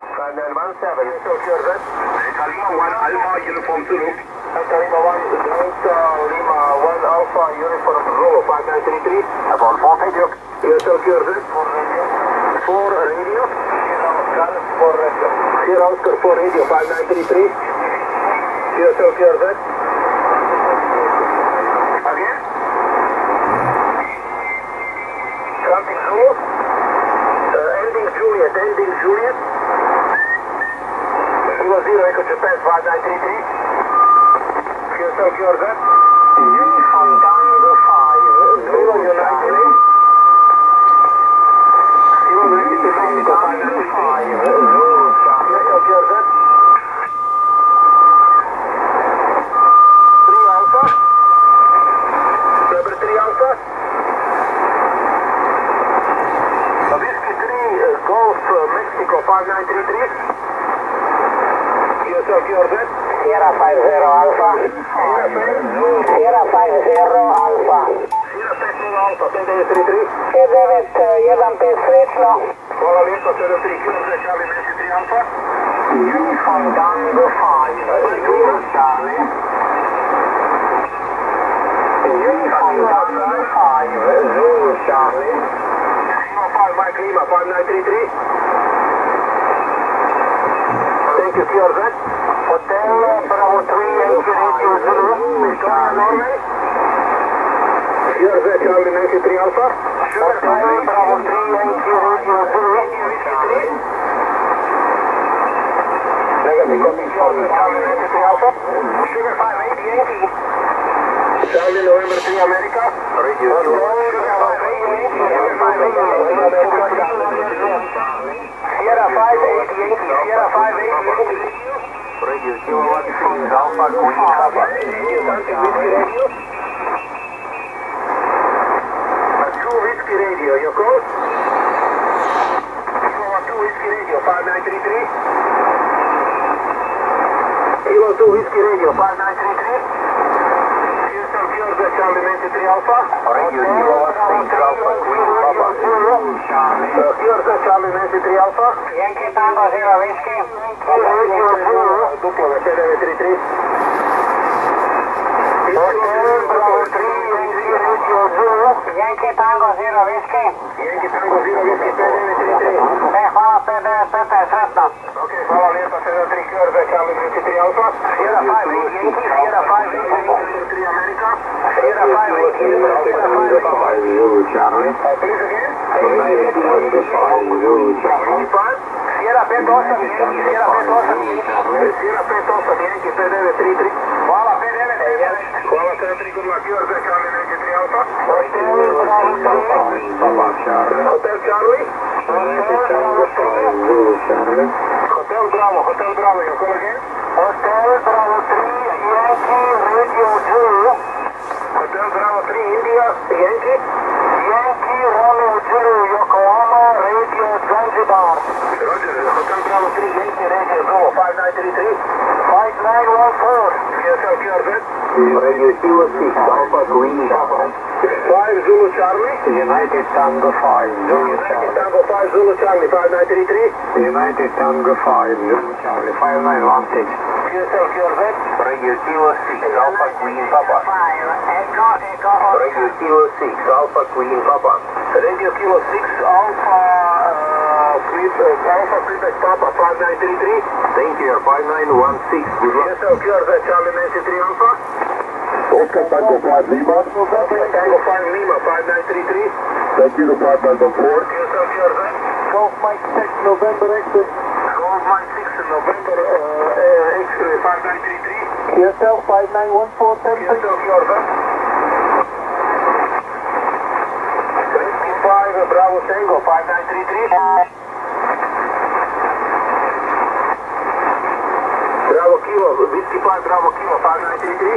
5917. Tokyo Red. Delta 1 Alpha Uniform Zulu. Delta 1, Delta Lima 1 Alpha Uniform Zulu 5933. Upon 4 Pedro. Yes, Tokyo Red. For radio. For radio. Sierra Oscar for radio. Sierra Oscar for radio 5933. Yes, Tokyo. Golf uh, Mexico 5933. Sierra 50 Alfa. Sierra 50 Alfa. K9, 1 presrečno. Hvala lepa, 03 km, čali 23 Alfa. Tango 5. to Sierra Hotel Bravo 3, Engine 820, Victoria Norway. Sierra Red, Charlie 93 Alpha. Hotel Bravo 3, Engine Charlie 93 M3 America. Sugar 5, Sugar 5, Radio Kilo 1 Alpha Queen Papa. Two Whiskey Radio, your call? Kilo 2 Whiskey Radio, 5933. Kilo 2 Whiskey Radio, 5933. Houston, Georgia, Charlie 93 Alpha. Radio Kilo 1 Alpha Queen Papa. Dopierta Charlie Messi Trialfa. Tango arriba, Whisky? Duplo de PD de Tri Tri. Yankee Tango Zero Whisky. Yankee Tango Zero Whisky PD de Tri Tri. Me fala PD Pepe Santa. Ok, fala lenta CD Tri Curve Charlie Messi Trialfa. Sierra 5 Yankee, Sierra 5 Yankee, Tri America. Sierra 5 Yankee, Sierra 5 Yankee. Please again. Sierra Pentosa, Sierra Pentosa, Sierra Pentosa, que PDV Tritri. Fala PDV Tritri. Fala Tritri, good luck. You are the Charlie Yankee 3 Alpha. Hotel Charlie. Hotel Bravo, Hotel Bravo, you call again? Hotel Bravo 3, Yankee Radio 2. Hotel Bravo 3, India, Yankee. 5914. PSL QRZ. Radio Kilo 6 Alpha Queen Papa. 5 Zulu Charlie. United Tango 5 Zulu Yankee Tango 5 Zulu Charlie, 5933. United Tango 5 Zulu Charlie. 5916. PSL QRZ. Radio Kilo 6 Alpha Queen Papa. Echo Echo Radio Kilo 6 Alpha Queen Papa. Radio Kilo 6, Alpha, uh, uh, Alpha Quebec Papa, 5933. Thank you, 5916. Good luck. PSL QRZ, Charlie Nancy 3 Alpha. Oscar Tango 5 Lima. Tango 5 Lima, 5933. Thank you to Papa Tango 4. PSL QRZ. Golf Mike 6 November exit. Gold Mine 6 November, uh, uh, X-ray 5933. QSL 5914 PSL QRZ. Whiskey 5, uh, Bravo Tango, 5933. Bravo Kilo, Whiskey 5, Bravo Kilo, 5933.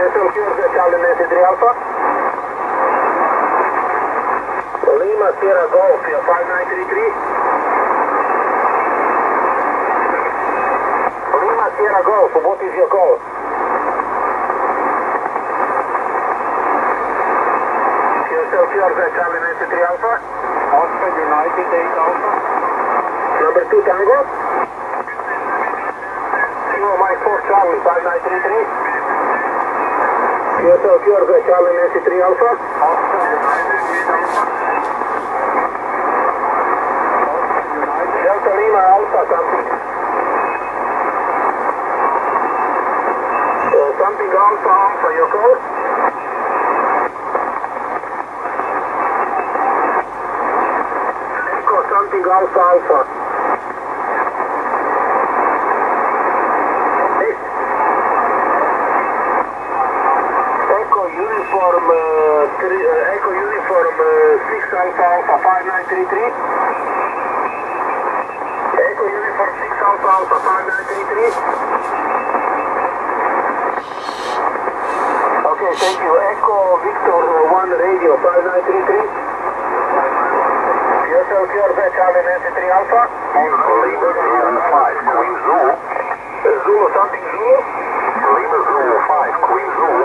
PSL QRZ, Charlie Nancy 3 Alpha. Lima Sierra Golf, 5933. Lima Sierra Golf, what is your call? QSL QRZ, Charlie Nancy 3 Alpha. Oscar United 8 Alpha. Number 2 Tango. Kilo Mike 4 Charlie 5933. QSL QRZ Charlie Nancy 3 Alpha. Delta Lima Alpha something. Uh, something Alpha your code? Echo something Alpha Alpha. Echo uniform, uh, three, uh, Echo uniform uh, 6 Alpha Alpha 5933. Echo uniform 6 Alpha Alpha 5933. Okay, thank you. Echo Victor uh, 1 radio 5933. QSL QRZ Charlie Nancy 3 Alpha. Lima Sierra 5, Queen Zulu. Zulu something Zulu. Lima Zulu 5, Queen Zulu.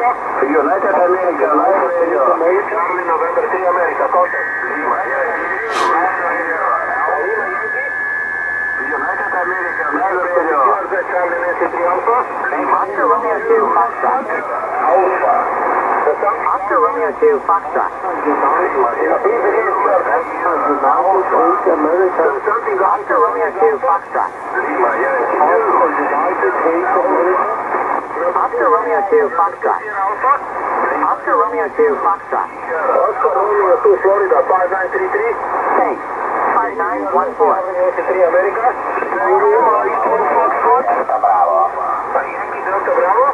United America 9 Radio. United America 9 Radio. Oscar United 8 QRZ Charlie November 3 America. United America 9 Radio. Charlie November 3 America. Contact. Lima. United America 9 Radio. Charlie Nancy Alpha. Oscar Romeo 2 Foxtrot. Alpha. Oscar Romeo 2 Foxtrot. Oscar Romeo 2 Foxtrot. Lima United 8 America Oscar Romeo 2 Foxtrot. Alpha. Oscar Romeo 2 Foxtrot. Oscar Romeo 2 Florida 5933. Thanks. 5914. Nancy 3 America. Bravo. Yankee Delta Bravo.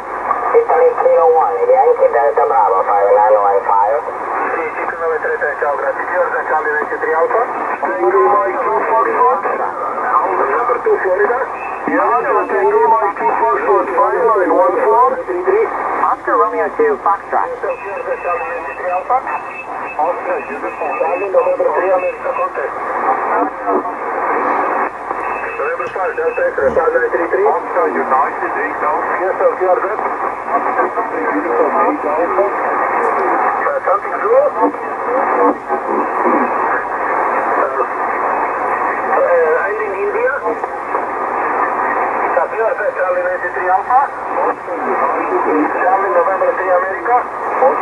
Italy Kilo 1, Yankee Delta Bravo 5915. Sì, 5933, ciao, grazie. QRZ Charlie Nancy 3 Alpha. Tango Mike 2 Foxtrot. Number 2 Florida. Yankee Tango Mike 2 Foxtrot 5914. 33. Delta 2 Foxtrot. Charlie November 3 America Contact. November 5 Delta X-ray 5933. Officer, your noise is reached out. Yes sir, you are good. Officer, something is reached out. Something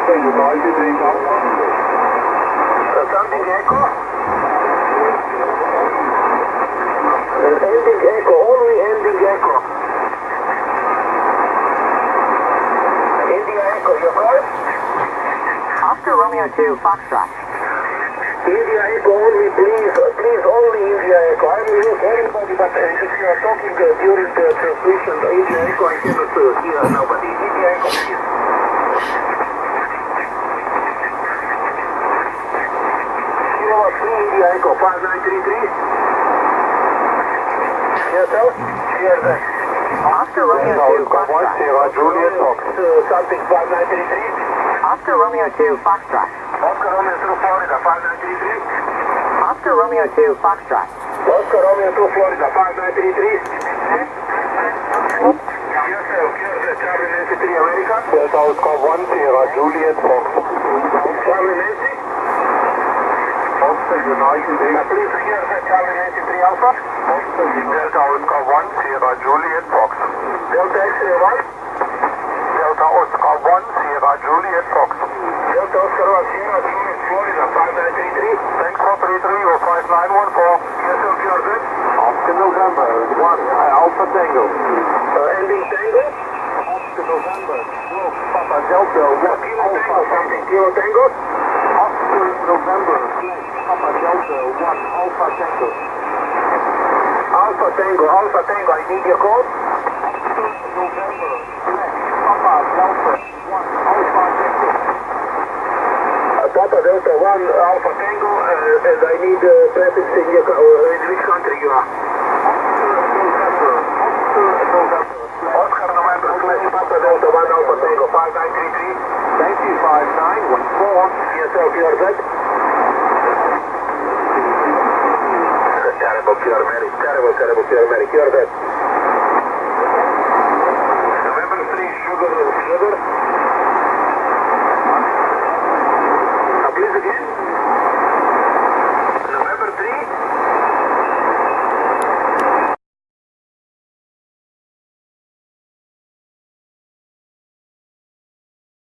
Oscar United 8 Alpha something Echo. Uh, ending Echo, only ending Echo. India Echo, your call? Oscar Romeo 2 Foxtrot. India Echo only, please, uh, please, only India Echo. I will use everybody, but uh, if you are talking uh, during the transmission, the India Echo, I cannot uh, hear nobody. India Echo, please. Kilo 3 India Echo, 5933. Yes, sir? Yes, sir. Oscar Romeo 2 Foxtrot. Juliet Fox. Something 5933. Oscar Romeo 2 Foxtrot. Oscar Romeo through Florida, 5933. Oscar Romeo 2 Foxtrot. Oscar Romeo 2 Florida, 5933. Yes, sir. Charlie Nancy 3 America. Delta Oscar 1 Sierra Juliet Fox. Charlie Nancy. Oscar United Uh, please, QRZ, Charlie Nancy 3 Alpha. Delta Oscar 1 Sierra Juliet Fox. Delta X-ray 1. Delta Oscar 1 Sierra Juliet Fox. Delta Oscar 1 Sierra Juliet, Florida, 5933. Thanks for 33 or 5914. Yes, sir. QRZ. Oscar November 1 Alpha Tango. Uh, ending Tango. Oscar November 12 Papa Delta 1 Kilo Tango, Tango. November Papa Delta 1 Alpha Tango. Alpha Tango, Alpha Tango, I need your code. November, Papa Delta 1, Alpha Tango. Papa Delta 1, Alpha Tango, uh, and I need uh, prefix in, your, uh, in which country you are? Oscar November, Papa Delta 1, Alpha Tango, 5933. Thank you, 5914. Yes, sir, pure Z. Terrible, Mary, terrible, terrible,